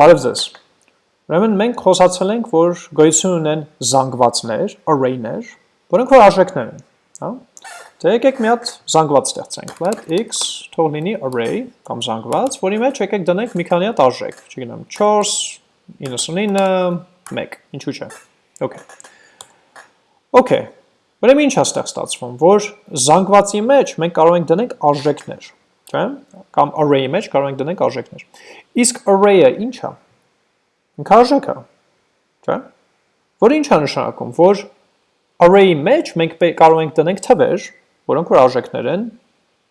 Բարև ձեզ։ Ուրեմն մենք խոսացել ենք, որ գոյություն ունեն զանգվածներ, array-ներ, որոնք որ արժեքներ են, հա։ Դե եկեք մի հատ զանգված ստեղծենք, let x թող լինի array կամ զանգված, որի մեջ եկեք դնենք մի քանի հատ արժեք, չգիտեմ, 4, 99, 1, ինչու՞ չէ։ Okay։ Okay։ Ուրեմն ինչ է ստեղ ստացվում, որ զանգվածի մեջ մենք կարող ենք դնենք արժեքներ, չէ՞։ Կամ array-ի մեջ կարող ենք դնենք արժեքներ։ Իսկ array-ը ինչ է։ Ինքը արժեք է, չէ՞։ Որը ինչ է նշանակում, որ array-ի մեջ մենք կարող ենք դնենք թվեր, որոնք որ արժեքներ են,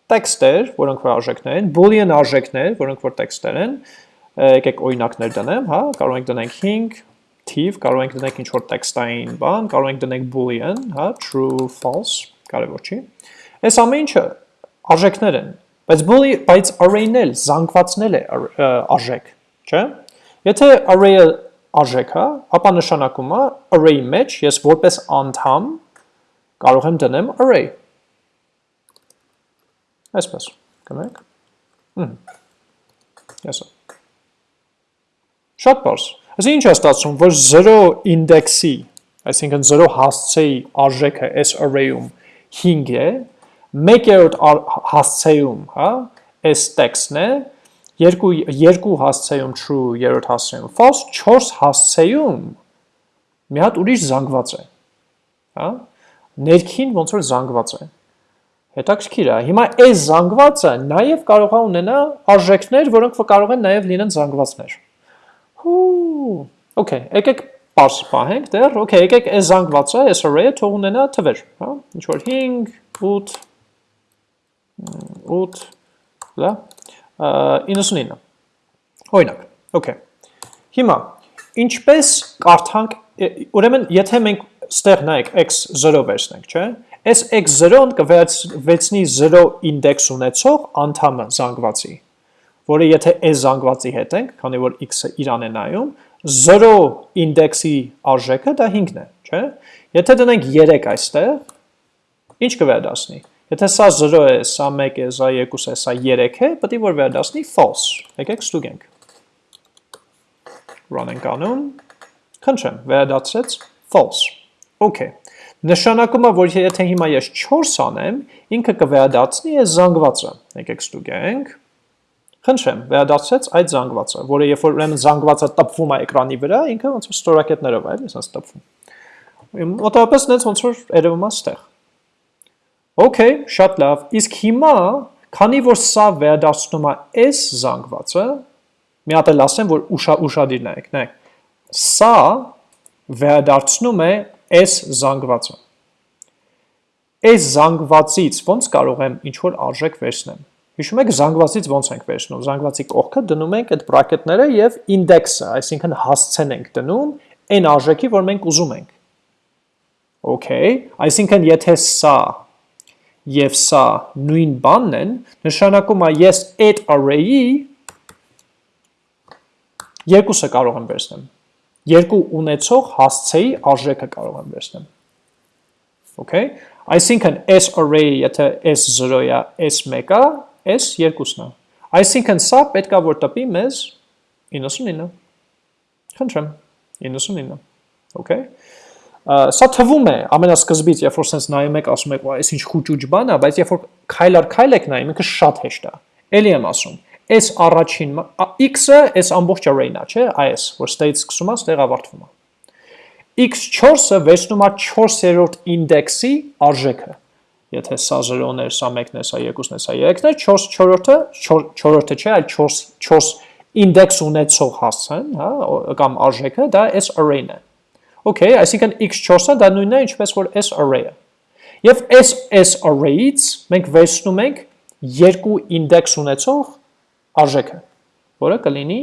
տեքստեր, որոնք որ արժեքներ են, boolean արժեքներ, որոնք որ տեքստեր են, եկեք օրինակներ դնեմ, հա, կարող ենք դնենք 5, թիվ, կարող ենք դնենք ինչ-որ տեքստային բան, կարող ենք դնենք boolean, հա, true, false, կարևոր չի։ Այս ամեն ինչը արժեքներ են, բայց boolean, բայց array-ն էլ զանգվածն էլ է արժեք, չէ՞։ Եթե array-ը արժեք է, ապա նշանակում է array-ի մեջ ես որպես անդամ կարող եմ դնեմ array։ Այսպես, կնեք։ Հմ։ Yes։ Շատ բարձ։ Այսինքն ինչ է ստացվում, որ 0 ինդեքսի, այսինքն 0 հասցեի արժեքը այս array-ում 5 է, 1-րդ հասցեում, հա, այս տեքստն է, երկու երկու հասցեում true, երրորդ հասցեում false, 4 հասցեում մի հատ ուրիշ զանգված է։ Հա? Ներքին ոնց որ զանգված է։ Հետաքրքիր է։ Հիմա այս զանգվածը նաև կարող է ունենա արժեքներ, որոնք կարող են նաև լինեն զանգվածներ։ Հու, okay, եկեք parse պահենք դեռ, okay, եկեք այս զանգվածը, այս array-ը թող ունենա թվեր, հա, ինչ որ 5, 8, 8, լա, 99, օրինակ, okay, հիմա, ինչպես կարդանք, ուրեմն, եթե մենք ստեղ նայեք x0 վերցնենք, չէ, այս x0-ն կվերցնի 0 ինդեքս ունեցող անդամը զանգվածի, որը եթե այս զանգվածի հետ ենք, քանի որ x-ը իրան է նայում, 0 ինդեքսի արժեքը դա 5-ն է, չէ՞։ Եթե դնենք 3 այստեղ, ինչ կվերադասնի։ Եթե սա 0 է, սա 1 է, սա 2 է, սա 3 է, պետք է որ վերադասնի false։ Եկեք ստուգենք։ Run ենք անում։ Խնդրեմ, վերադասեց false։ Okay։ Նշանակում է, որ եթե հիմա ես 4 անեմ, ինքը կվերադասնի այս զանգվածը։ Եկեք ստուգենք։ Խնդրեմ, վերադարձրեց այդ զանգվածը, որը երբ որ ուրեմն զանգվածը տպվում է էկրանի վրա, ինքը ոնց որ ստորակետներով է, ասած տպվում։ Մոտավորապես նենց ոնց որ երևում է ստեղ։ Okay, շատ լավ։ Իսկ հիմա, քանի որ սա վերադարձնում է այս զանգվածը, մի հատ էլ ասեմ, որ ուշա ուշադիր նայեք, նայեք։ Սա վերադարձնում է այս զանգվածը։ Այս զանգվածից ոնց կարող եմ ինչ որ արժեք վերցնեմ։ Հիշում եք զանգվածից ոնց ենք վերցնում։ Զանգվածի կողքը դնում ենք այդ բրակետները եւ ինդեքսը, այսինքն հասցեն ենք դնում այն արժեքի, որ մենք ուզում ենք։ Okay, այսինքն եթե սա եւ սա նույն բանն են, նշանակում է ես այդ array-ի երկուսը կարող եմ վերցնեմ։ Երկու ունեցող հասցեի արժեքը կարող եմ վերցնեմ։ Okay, այսինքն s array եթե s0-ը, s1-ը, S երկուսն է։ Այսինքն սա պետքա որ տպի մեզ 99։ Խնդրեմ, 99։ Okay։ Սա թվում է ամենասկզբից, երբ որ sense նայում եք, ասում եք, այս ինչ խուճուճ բան է, բայց երբ որ քայլ առ քայլ եք նայում, ինքը շատ հեշտ է։ Էլի եմ ասում, S առաջին x-ը S ամբողջ array-ն է, չէ՞, այս, որ state սկսում է, ստեղ ավարտվում է։ x4-ը վերցնում է 4-րդ ինդեքսի արժեքը եթե սա 0-ն էր, սա 1-ն է, սա 2-ն է, սա 3-ն է, 4 4-ը 4-ը չէ, այլ 4 4 ինդեքս ունեցող հասցեն, հա, կամ արժեքը դա s array-ն է։ Okay, այսինքն x4-ը դա նույնն է, ինչպես որ s array-ը։ Եվ s s array-ից մենք վերցնում ենք երկու ինդեքս ունեցող արժեքը, որը կլինի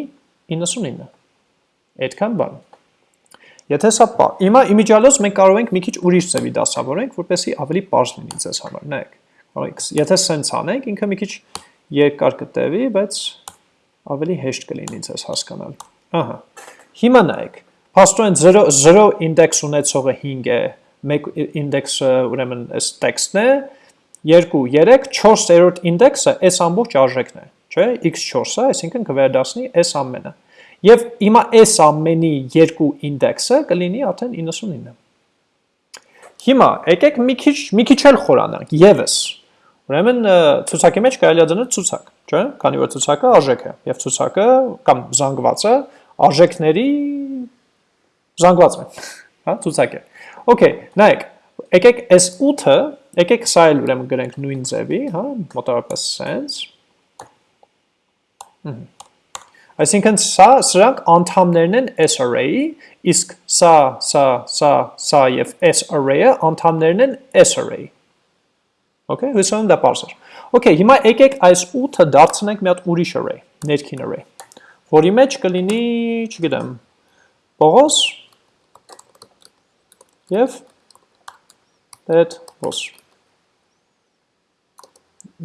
99։ Այդքան բան։ Եթե սա պա, հիմա իմիջիալոց մենք կարող ենք մի քիչ ուրիշ ձևի դասավորենք, որպեսզի ավելի པարզ լինի ձեզ համար։ Նայեք։ Կարող եթե սենց անենք, ինքը մի քիչ երկար կտևի, բայց ավելի հեշտ կլինի ձեզ հասկանալ։ Ահա։ Հիմա նայեք։ Փաստորեն 0 0 ինդեքս ունեցողը 5 է, 1 ինդեքսը ուրեմն այս տեքստն է, 2 3 4-րդ ինդեքսը այս ամբողջ արժեքն է, չէ՞, x4-ը, այսինքն կվերադասնի այս ամենը։ Եվ հիմա այս ամենի երկու ինդեքսը կլինի արդեն 99։ Հիմա եկեք մի քիչ մի քիչ էլ խորանանք եւս։ Ուրեմն ցուցակի մեջ կարելի է դնել ցուցակ, չէ՞, քանի որ ցուցակը արժեք է եւ ցուցակը կամ զանգվածը արժեքների զանգված է, հա, ցուցակ է։ Okay, նայեք, եկեք այս 8-ը, եկեք սա էլ ուրեմն գրենք նույն ձևի, հա, մոտավորապես sense Այսինքն սա սրանք անդամներն են S array-ի, իսկ սա, սա, սա, սա եւ S array-ը անդամներն են S array։ Okay, հույսով եմ դա էր։ Okay, հիմա եկեք այս 8-ը դարձնենք մի հատ ուրիշ array, ներքին array, որի մեջ կլինի, չգիտեմ, Պողոս եւ Պետրոս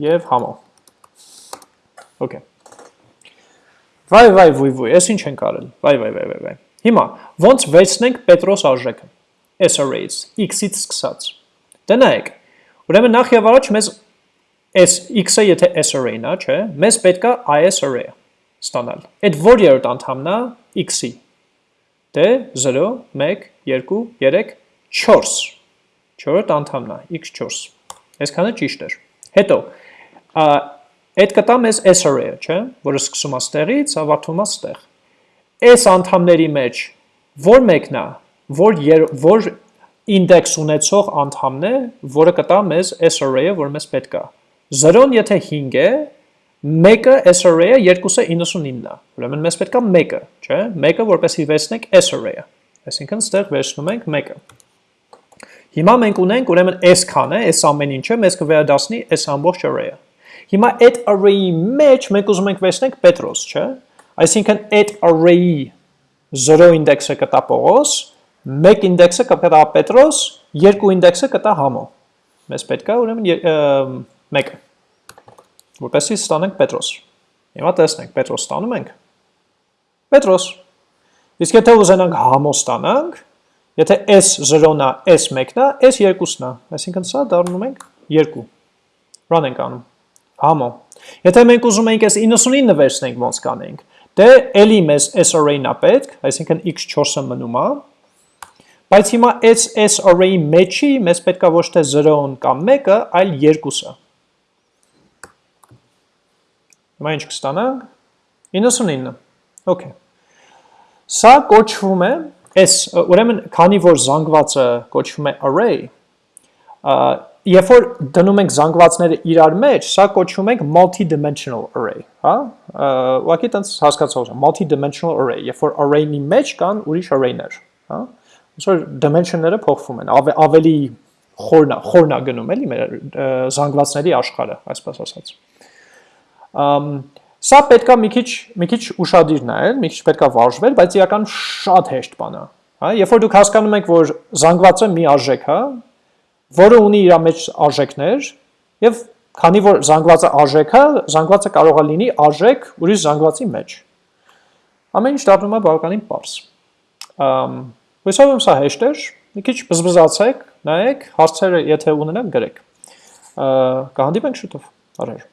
եւ Համո։ Okay Վայ, վայ, վույ, վույ, ես ինչ ենք արել։ Վայ, վայ, վայ, վայ, Հիմա ոնց վերցնենք Պետրոս արժեքը։ S arrays x-ից սկսած։ Դե նայեք։ Ուրեմն նախ եւ առաջ մեզ S x-ը եթե S array-ն է, չէ՞, մեզ պետքա IS array-ը ստանալ։ Այդ որ երրորդ անդամն է x-ի։ Դե 0 1 2 3 4 4-րդ անդամն է x4։ Այսքանը ճիշտ էր։ Հետո Այդ կտա մեզ S array-ը, չէ, որը սկսում է ստեղից, ավարտում է ստեղ։ S անդամների մեջ որ մեկն է, որ որ ինդեքս ունեցող անդամն է, որը կտա մեզ S array-ը, որ մեզ պետք է։ 0-ն եթե 5 է, մեկը S array-ը, երկուսը 99-ն է։ Ուրեմն մեզ պետք է մեկը, չէ, մեկը որպեսի վերցնենք S array-ը։ Այսինքն ստեղ վերցնում ենք մեկը։ Հիմա մենք ունենք ուրեմն S քան է, S ամեն ինչը մեզ կվերադառնի S ամբողջ array-ը։ Հիմա այդ array-ի մեջ մենք ուզում ենք վերցնենք Պետրոս, չէ՞։ Այսինքն այդ array-ի 0 ինդեքսը կտա Պողոս, 1 ինդեքսը կտա Պետրոս, 2 ինդեքսը կտա Համո։ Մեզ պետք է ուրեմն 1-ը։ Որպեսզի ստանանք Պետրոս։ Հիմա տեսնենք, Պետրոս ստանում ենք։ Պետրոս։ Իսկ եթե ուզենանք Համո ստանանք, եթե S0-ն է, S1-ն է, S2-ն է, այսինքն սա դառնում ենք 2։ Run ենք անում համո։ Եթե մենք ուզում ենք այս 99-ը վերցնենք ոնց կանենք, դե էլի մեզ S array-ն է պետք, այսինքն x4-ը մնում է, բայց հիմա այս S array-ի մեջի մեզ պետքա ոչ թե 0-ն կամ 1-ը, այլ 2-ը։ Հիմա ինչ կստանանք։ 99։ Okay։ Սա կոչվում է S, ուրեմն քանի որ զանգվածը կոչվում է array, երբ որ դնում ենք զանգվածները իրար մեջ, սա կոչվում ենք multi-dimensional array, հա? Ուղղակի տենց հասկացող է, multi-dimensional array, երբ որ array-ի մեջ կան ուրիշ array-ներ, հա? Ոնց dimension-ները փոխվում են, ավելի խորնա, խորնա գնում էլի մեր զանգվածների աշխարհը, այսպես ասած։ Ամ Սա պետքա մի քիչ մի քիչ ուշադիր նայել, մի քիչ պետքա վարժվել, բայց իրական շատ հեշտ բան է, հա? Երբ որ դուք հասկանում եք, որ զանգվածը մի արժեք է, որը ունի իր մեջ արժեքներ, եւ քանի որ զանգվածը արժեք է, զանգվածը կարող է լինի արժեք ուրիշ զանգվածի մեջ։ Ամեն ինչ դառնում է բավականին պարզ։ Ամ հույսով եմ սա հեշտ է, մի քիչ բզբզացեք, նայեք, հարցերը եթե ունենան գրեք։ Կհանդիպենք շուտով։ Առաջ